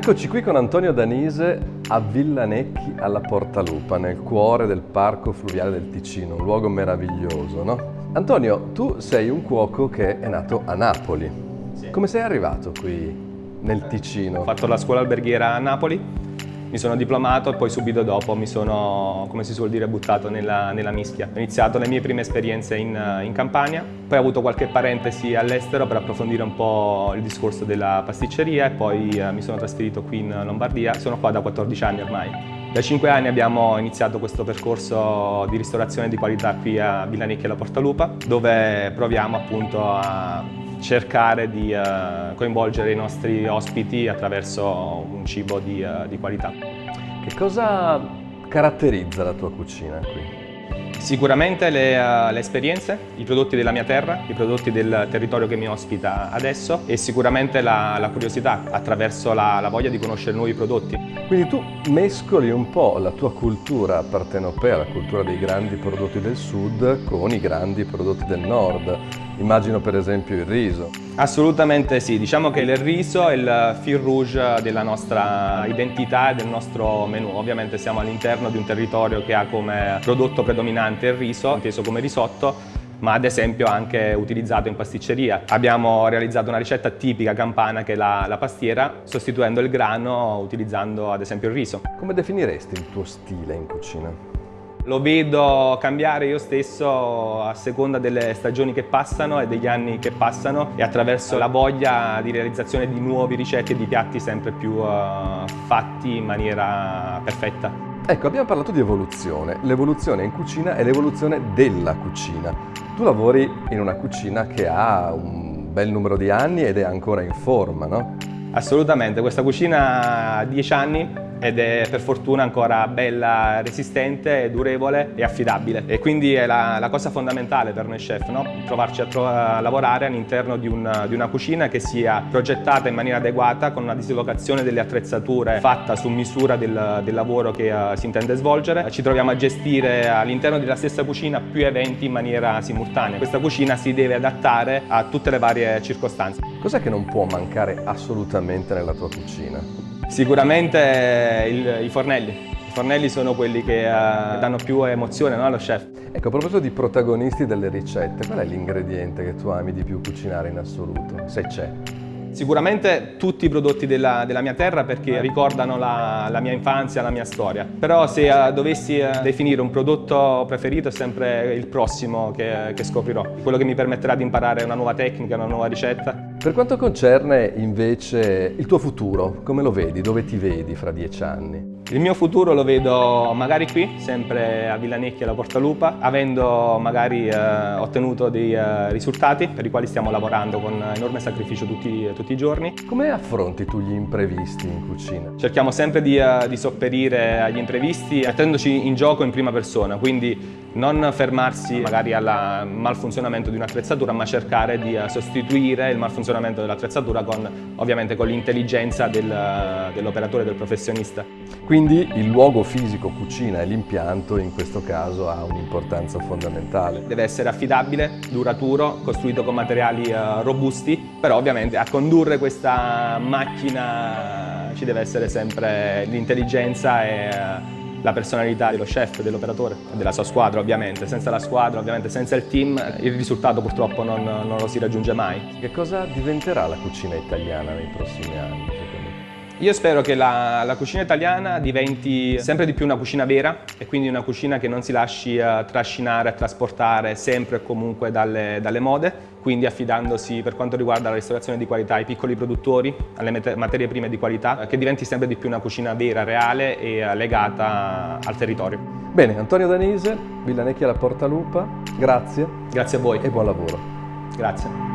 Eccoci qui con Antonio Danise a Villanecchi alla Portalupa, nel cuore del Parco Fluviale del Ticino, un luogo meraviglioso, no? Antonio, tu sei un cuoco che è nato a Napoli. Sì. Come sei arrivato qui nel Ticino? Ho fatto la scuola alberghiera a Napoli mi sono diplomato e poi subito dopo mi sono, come si suol dire, buttato nella, nella mischia. Ho iniziato le mie prime esperienze in, in Campania, poi ho avuto qualche parentesi all'estero per approfondire un po' il discorso della pasticceria e poi eh, mi sono trasferito qui in Lombardia. Sono qua da 14 anni ormai. Da 5 anni abbiamo iniziato questo percorso di ristorazione di qualità qui a Villanecchi alla Portalupa, dove proviamo appunto a cercare di uh, coinvolgere i nostri ospiti attraverso un cibo di, uh, di qualità. Che cosa caratterizza la tua cucina qui? Sicuramente le, uh, le, esperienze, i prodotti della mia terra, i prodotti del territorio che mi ospita adesso e sicuramente la, la curiosità attraverso la, la, voglia di conoscere nuovi prodotti. Quindi tu mescoli un po' la tua cultura partenopea, la cultura dei grandi prodotti del sud con i grandi prodotti del nord. Immagino per esempio il riso. Assolutamente sì, diciamo che il riso è il fil rouge della nostra identità e del nostro menù. Ovviamente siamo all'interno di un territorio che ha come prodotto predominante il riso, inteso come risotto, ma ad esempio anche utilizzato in pasticceria. Abbiamo realizzato una ricetta tipica campana che è la, la pastiera, sostituendo il grano utilizzando ad esempio il riso. Come definiresti il tuo stile in cucina? Lo vedo cambiare io stesso a seconda delle stagioni che passano e degli anni che passano e attraverso la voglia di realizzazione di nuove ricette e di piatti sempre più uh, fatti in maniera perfetta. Ecco, abbiamo parlato di evoluzione. L'evoluzione in cucina è l'evoluzione della cucina. Tu lavori in una cucina che ha un bel numero di anni ed è ancora in forma, no? Assolutamente, questa cucina ha 10 anni ed è per fortuna ancora bella, resistente, durevole e affidabile. E quindi è la, la cosa fondamentale per noi chef, no? trovarci a, tro a, lavorare all'interno di, di, una cucina che sia progettata in maniera adeguata, con una dislocazione delle attrezzature fatta su misura del, del lavoro che uh, si intende svolgere. Ci troviamo a gestire all'interno della stessa cucina più eventi in maniera simultanea. Questa cucina si deve adattare a tutte le varie circostanze. Cos'è che non può mancare assolutamente nella tua cucina? Sicuramente il, i fornelli. I fornelli sono quelli che uh, danno più emozione no, allo chef. Ecco, a proposito di protagonisti delle ricette, qual è l'ingrediente che tu ami di più cucinare in assoluto, se c'è? Sicuramente tutti i prodotti della, della mia terra perché ricordano la, la, mia infanzia, la mia storia. Però se uh, dovessi uh, definire un prodotto preferito è sempre il prossimo che, che scoprirò. Quello che mi permetterà di imparare una nuova tecnica, una nuova ricetta per quanto concerne invece il tuo futuro, come lo vedi? Dove ti vedi fra dieci anni? Il mio futuro lo vedo magari qui, sempre a Villanecchi alla Portalupa, avendo magari eh, ottenuto dei eh, risultati per i quali stiamo lavorando con enorme sacrificio tutti, tutti, i giorni. Come affronti tu gli imprevisti in cucina? Cerchiamo sempre di, eh, di sopperire agli imprevisti mettendoci in gioco in prima persona, quindi non fermarsi magari al malfunzionamento di un'attrezzatura ma cercare di eh, sostituire il malfunzionamento dell'attrezzatura con ovviamente con l'intelligenza del, dell'operatore, del professionista. Quindi il luogo fisico cucina e l'impianto in questo caso ha un'importanza fondamentale. Deve essere affidabile, duraturo, costruito con materiali uh, robusti, però ovviamente a condurre questa macchina ci deve essere sempre l'intelligenza e la personalità dello chef, dell'operatore, della sua squadra ovviamente. Senza la squadra, ovviamente senza il team, il risultato purtroppo non, non lo si raggiunge mai. Che cosa diventerà la cucina italiana nei prossimi anni? Io spero che la, la, cucina italiana diventi sempre di più una cucina vera e quindi una cucina che non si lasci uh, trascinare, trasportare sempre e comunque dalle, dalle, mode, quindi affidandosi per quanto riguarda la ristorazione di qualità ai piccoli produttori, alle materie prime di qualità, che diventi sempre di più una cucina vera, reale e uh, legata al territorio. Bene, Antonio Danise, Villanecchi alla Portalupa, grazie. Grazie a voi. E buon lavoro. Grazie.